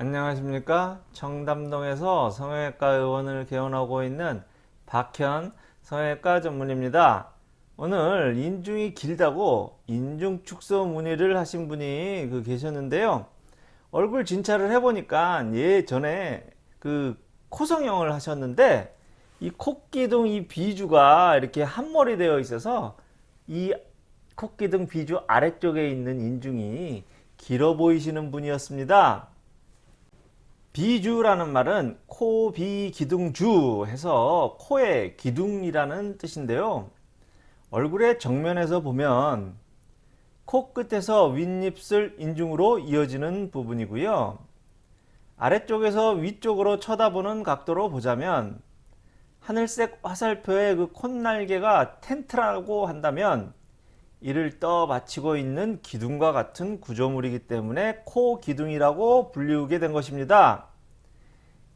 안녕하십니까? 청담동에서 성형외과 의원을 개원하고 있는 박현 성형외과 전문입니다. 오늘 인중이 길다고 인중 축소 문의를 하신 분이 그 계셨는데요. 얼굴 진찰을 해보니까 예전에 그 코성형을 하셨는데 이 코기둥 이 비주가 이렇게 한머리 되어 있어서 이 코기둥 비주 아래쪽에 있는 인중이 길어 보이시는 분이었습니다 비주라는 말은 코, 비, 기둥, 주 해서 코의 기둥이라는 뜻인데요. 얼굴의 정면에서 보면 코끝에서 윗입술 인중으로 이어지는 부분이고요. 아래쪽에서 위쪽으로 쳐다보는 각도로 보자면 하늘색 화살표의 그 콧날개가 텐트라고 한다면 이를 떠받치고 있는 기둥과 같은 구조물이기 때문에 코 기둥이라고 불리우게 된 것입니다.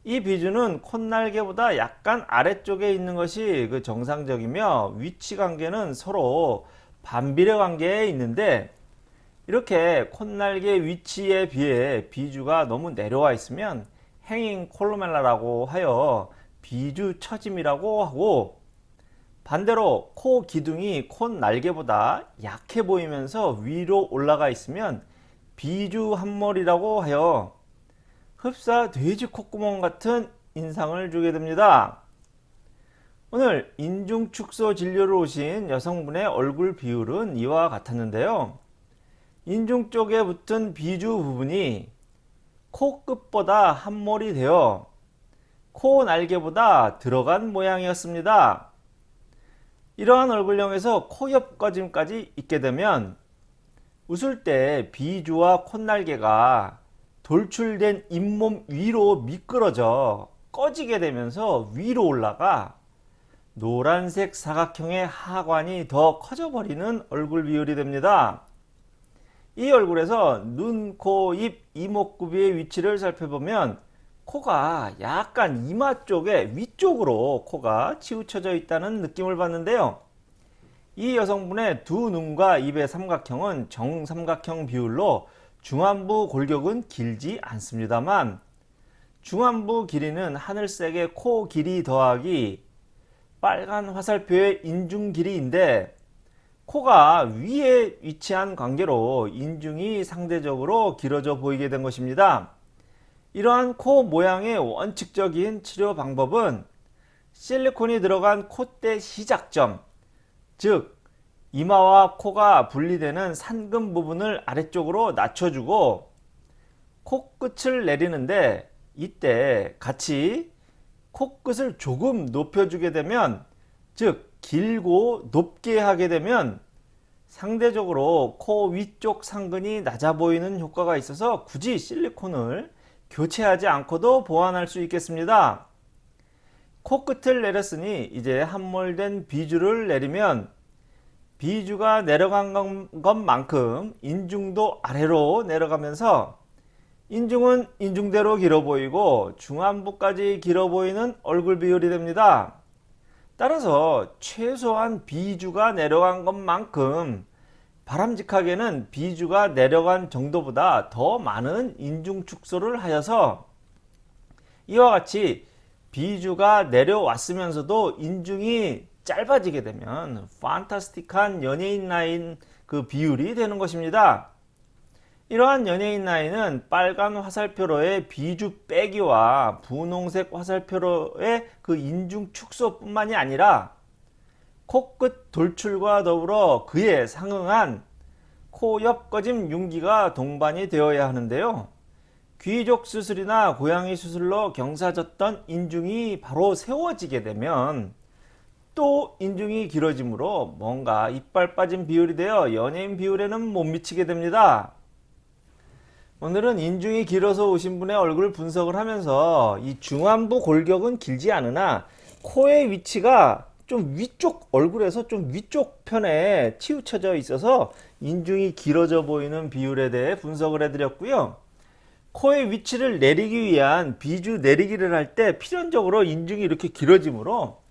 이 비주는 콧날개보다 약간 아래쪽에 있는 것이 그 정상적이며 위치 관계는 서로 반비례 관계에 있는데 이렇게 콧날개 위치에 비해 비주가 너무 내려와 있으면 행잉 콜로멜라라고 하여 비주 처짐이라고 하고 반대로 코 기둥이 콧 날개보다 약해 보이면서 위로 올라가 있으면 비주 한머리라고 하여 흡사 돼지 콧구멍 같은 인상을 주게 됩니다. 오늘 인중 축소 진료를 오신 여성분의 얼굴 비율은 이와 같았는데요. 인중 쪽에 붙은 비주 부분이 코끝보다 한몰이 되어 코 날개보다 들어간 모양이었습니다. 이러한 얼굴형에서 코옆 꺼짐까지 있게 되면 웃을 때 비주와 콧날개가 돌출된 잇몸 위로 미끄러져 꺼지게 되면서 위로 올라가 노란색 사각형의 하관이 더 커져버리는 얼굴 비율이 됩니다. 이 얼굴에서 눈, 코, 입, 이목구비의 위치를 살펴보면 코가 약간 이마 쪽에 위쪽으로 코가 치우쳐져 있다는 느낌을 받는데요. 이 여성분의 두 눈과 입의 삼각형은 정삼각형 비율로 중안부 골격은 길지 않습니다만 중안부 길이는 하늘색의 코 길이 더하기 빨간 화살표의 인중 길이인데 코가 위에 위치한 관계로 인중이 상대적으로 길어져 보이게 된 것입니다. 이러한 코 모양의 원칙적인 치료 방법은 실리콘이 들어간 콧대 시작점 즉 이마와 코가 분리되는 산금 부분을 아래쪽으로 낮춰주고 코끝을 내리는데 이때 같이 코끝을 조금 높여주게 되면 즉 길고 높게 하게 되면 상대적으로 코 위쪽 상근이 낮아 보이는 효과가 있어서 굳이 실리콘을 교체하지 않고도 보완할 수 있겠습니다. 코끝을 내렸으니 이제 함몰된 비주를 내리면 비주가 내려간 것만큼 인중도 아래로 내려가면서 인중은 인중대로 길어 보이고 중안부까지 길어 보이는 얼굴 비율이 됩니다. 따라서 최소한 비주가 내려간 것만큼 바람직하게는 비주가 내려간 정도보다 더 많은 인중 축소를 하여서 이와 같이 비주가 내려왔으면서도 인중이 짧아지게 되면 판타스틱한 연예인 라인 그 비율이 되는 것입니다. 이러한 연예인 라인은 빨간 화살표로의 비주 빼기와 분홍색 화살표로의 그 인중 축소 뿐만이 아니라 코끝 돌출과 더불어 그에 상응한 코 옆 꺼짐 융기가 동반이 되어야 하는데요. 귀족 수술이나 고양이 수술로 경사졌던 인중이 바로 세워지게 되면 또 인중이 길어지므로 뭔가 이빨 빠진 비율이 되어 연예인 비율에는 못 미치게 됩니다. 오늘은 인중이 길어서 오신 분의 얼굴 분석을 하면서 이 중안부 골격은 길지 않으나 코의 위치가 좀 위쪽 얼굴에서 좀 위쪽 편에 치우쳐져 있어서 인중이 길어져 보이는 비율에 대해 분석을 해드렸고요. 코의 위치를 내리기 위한 비주 내리기를 할 때 필연적으로 인중이 이렇게 길어지므로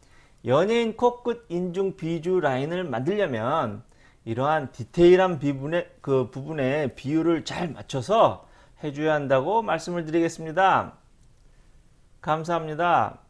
연예인 코끝 인중 비주 라인을 만들려면 이러한 디테일한 부분의 그 부분의 비율을 잘 맞춰서 해줘야 한다고 말씀을 드리겠습니다. 감사합니다.